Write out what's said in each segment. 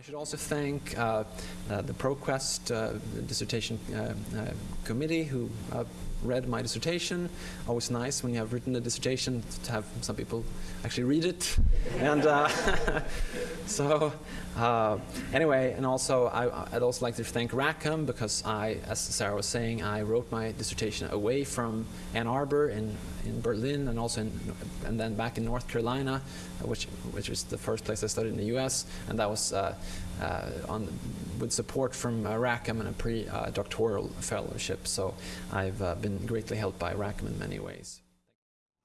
I should also thank uh, uh, the ProQuest uh, dissertation uh, uh, committee who uh, read my dissertation. Always nice when you have written a dissertation to have some people actually read it. and so anyway, and also I, would also like to thank Rackham because I, as Sarah was saying, I wrote my dissertation away from Ann Arbor in, in Berlin and also in, and then back in North Carolina, which, which was the first place I studied in the US. And that was on, with support from uh, Rackham and a pre-doctoral fellowship. So I've uh, been greatly helped by Rackham in many ways.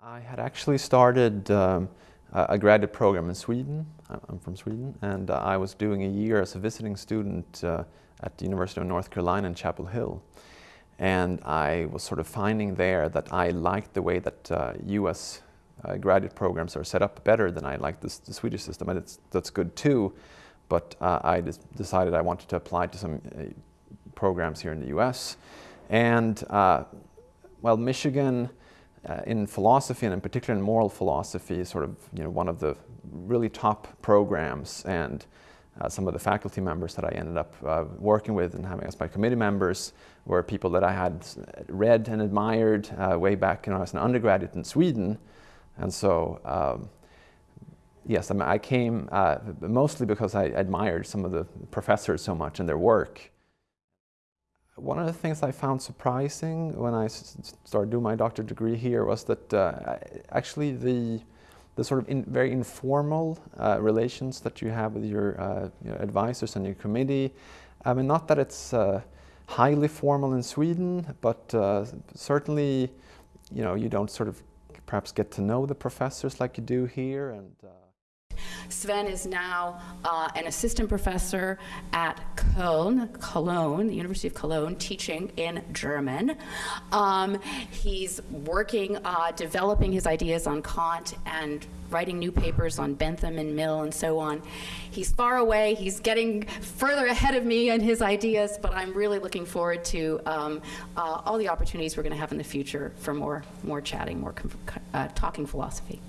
I had actually started um, a graduate program in Sweden. I'm from Sweden, and uh, I was doing a year as a visiting student uh, at the University of North Carolina in Chapel Hill. And I was sort of finding there that I liked the way that uh, US uh, graduate programs are set up better than I like this, the Swedish system, and that's good too. But uh, I decided I wanted to apply to some uh, programs here in the US. And well, Michigan, uh, in philosophy and in particular in moral philosophy is sort of you know one of the really top programs and uh, some of the faculty members that I ended up uh, working with and having as my committee members were people that I had read and admired uh, way back when I was an undergraduate in Sweden and so um, yes I, mean, I came uh, mostly because I admired some of the professors so much and their work one of the things I found surprising when I started doing my doctorate degree here was that uh, actually the, the sort of in, very informal uh, relations that you have with your, uh, your, advisors and your committee, I mean, not that it's uh, highly formal in Sweden, but uh, certainly, you know, you don't sort of perhaps get to know the professors like you do here. and. Sven is now uh, an assistant professor at Köln, Cologne, the University of Cologne, teaching in German. Um, he's working, uh, developing his ideas on Kant and writing new papers on Bentham and Mill and so on. He's far away, he's getting further ahead of me and his ideas, but I'm really looking forward to um, uh, all the opportunities we're going to have in the future for more, more chatting, more uh, talking philosophy.